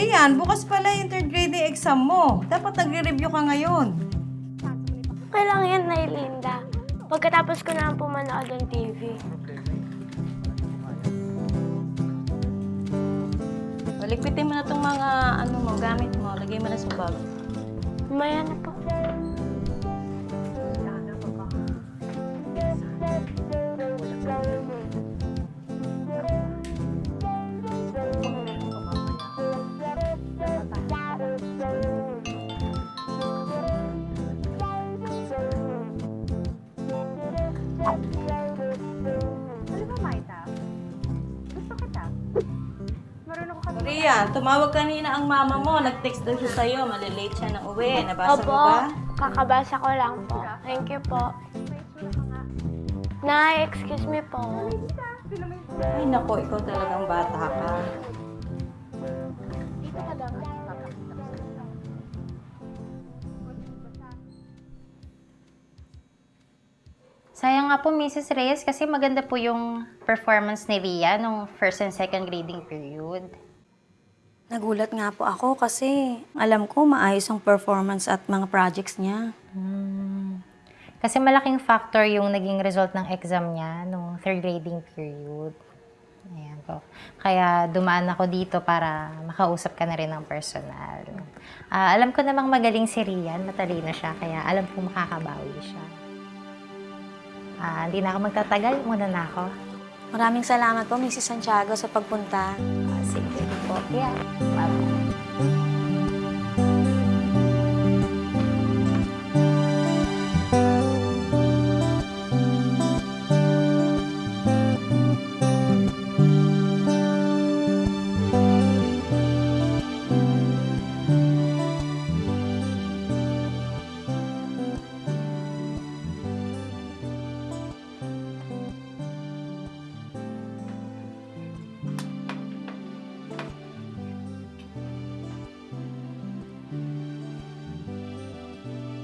Rian, bukas pala yung third grading exam mo. Dapat nagre-review ka ngayon. Okay lang yan, Nailinda. Pagkatapos ko na lang pumanood ng TV. O, Ligpitin mo na itong mga ano mo, gamit mo. Lagay mo na sa bag. Maya na po. Rian, tumawag kanina ang mama mo. Nag-text daw siya sa'yo. Malilate siya na uwi. Nabasa Opo, mo ba? kakabasa ko lang po. Thank you po. Nay, excuse me po. Ay, nako, ikaw talagang bata ka. Sayang nga po, Mrs. Reyes, kasi maganda po yung performance ni Ria nung first and second grading period. Nagulat nga po ako kasi alam ko maayos ang performance at mga projects niya. Kasi malaking factor yung naging result ng exam niya nung third grading period. Ayan po. Kaya dumaan ako dito para makausap ka na rin ng personal. Ah, alam ko namang magaling si Rian, matalino siya, kaya alam ko makakabawi siya. Ah, hindi na ako magtatagal, muna na ako. Maraming salamat po, Mrs. Santiago, sa pagpunta. Ah, sige po. Yeah. Bye.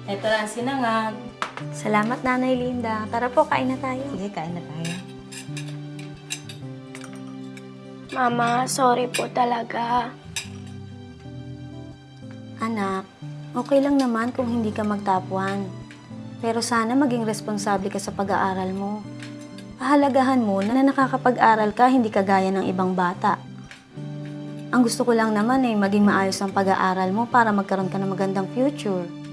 Ito lang sinangag. Salamat, Nanay Linda. Tara po, kain na tayo. Sige, kain na tayo. Mama, sorry po talaga. Anak, okay lang naman kung hindi ka magtapuan. Pero sana maging responsable ka sa pag-aaral mo. Pahalagahan mo na nakakapag-aral ka, hindi kagaya ng ibang bata. Ang gusto ko lang naman ay maging maayos ang pag-aaral mo para magkaroon ka ng magandang future.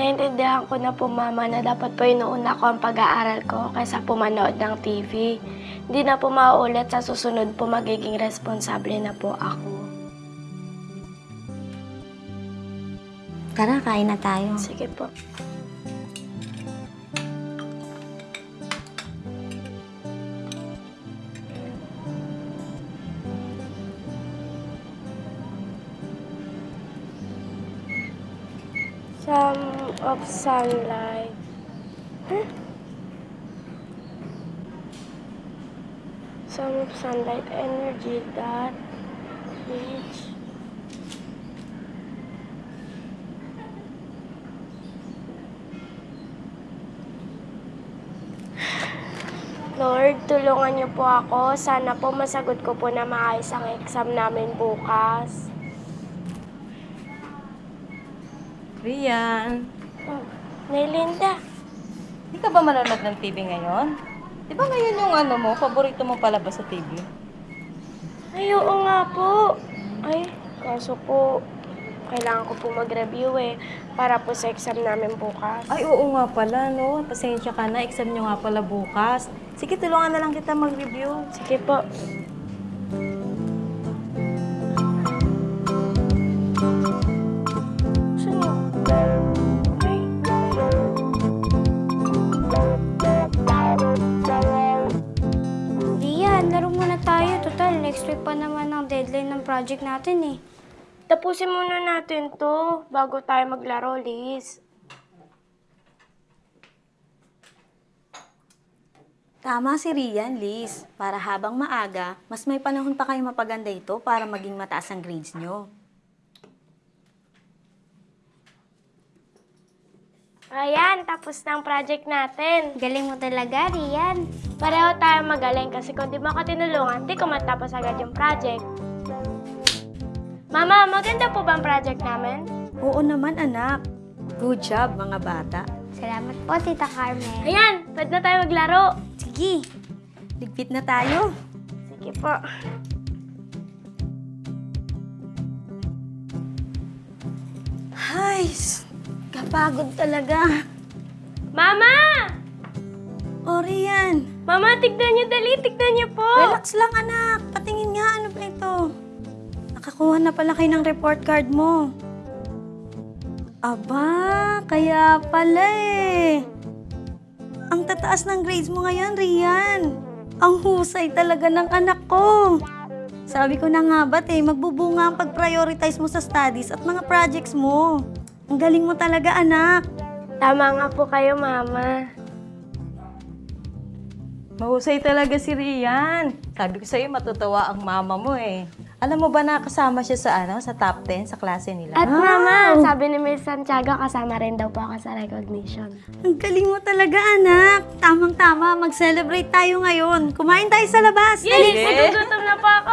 Naintindihan ko na po, Mama, na dapat po inuuna ko ang pag-aaral ko kaysa po manood ng TV. Hindi na po mauulit sa susunod po magiging responsable na po ako. Tara, kain na tayo. Sige po. Of sunlight. Huh? Some of sunlight energy that reach Lord, tulungan niyo po ako. Sana po masagot ko po na maayos ang exam namin bukas. Rian, Oh, Nailinda, di ka ba manonood ng TV ngayon? Di ba ngayon yung ano mo, paborito mo palabas sa TV? ay oo nga po. Ay, kaso po, kailangan ko po mag-review eh, para po sa exam namin bukas. Ay, oo nga pala, no? Pasensya ka na, exam nyo nga pala bukas. Sige, tulungan na lang kita mag-review. Sige po. Rian, laro muna tayo. Total, next week pa naman ang deadline ng project natin eh. Tapusin muna natin to bago tayo maglaro, Liz. Tama si Rian, Liz. Para habang maaga, mas may panahon pa kayo mapaganda ito para maging mataas ang grades nyo. Ayan, tapos na ang project natin. Galing mo talaga, Rian. Pareho tayo magaling kasi kung di mo ako tinulungan, di ko matapos agad yung project. Mama, maganda po ba ang project namin? Oo naman, anak. Good job, mga bata. Salamat po, Tita Carmen. Ayan, pwede na tayo maglaro. Sige, ligpit na tayo. Sige po. Ay, kapagod talaga. Mama! O, Rian, Mama, tignan niyo dali, tignan niyo po. relax lang, anak. Patingin nga, ano ba ito? Nakakuha na pala kayo ng report card mo. Aba, kaya pala eh. Ang tataas ng grades mo ngayon, Rian. Ang husay talaga ng anak ko. Sabi ko na nga ba't eh, magbubunga ang pag-prioritize mo sa studies at mga projects mo. Ang galing mo talaga, anak. Tama nga po kayo, Mama. Mahusay talaga si Rian. Sabi ko sa'yo, matutuwa ang mama mo eh. Alam mo ba na kasama siya sa ano, sa top 10 sa klase nila? At Mama, sabi ni Miss Santiago, kasama rin daw po ako sa recognition. Ang galing mo talaga, anak. Tamang-tama, mag-celebrate tayo ngayon. Kumain tayo sa labas. Yay! Nagugutom na po ako.